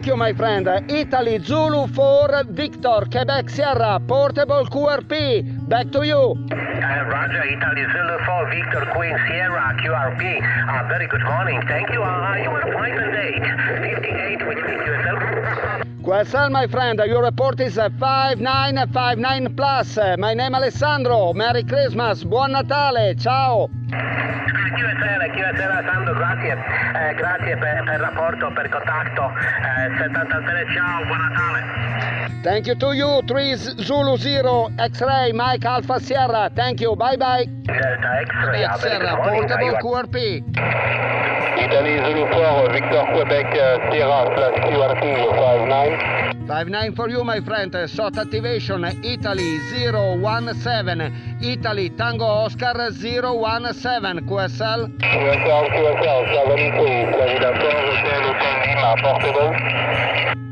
Thank you, my friend. Italy Zulu 4 Victor Quebec Sierra Portable QRP. Back to you. Uh, Roger, Italy Zulu 4 Victor Queen Sierra QRP. Uh, very good morning. Thank you. Uh, you are 5 and 8. 58, which means yourself. QSL, my friend, your report is 5959 plus. My name Alessandro. Merry Christmas. Buon Natale. Ciao. QSL, QSL Sandro, grazie. Eh, grazie per, per rapporto, per contatto. Eh, 73, ciao, buon Natale. Thank you to you. 3 Zulu 0 X-Ray Mike Alpha Sierra. Thank you. Bye bye. Delta X-ray. Sierra. Portable QRP. Italy Zulu 4, Victor Quebec uh, Sierra plus QRP 59. 59 for you, my friend. SOT activation Italy 017. Italy Tango Oscar 017. QSL. QSL, QSL 72, Florida 4, Hotel Hotel Lima, Portable.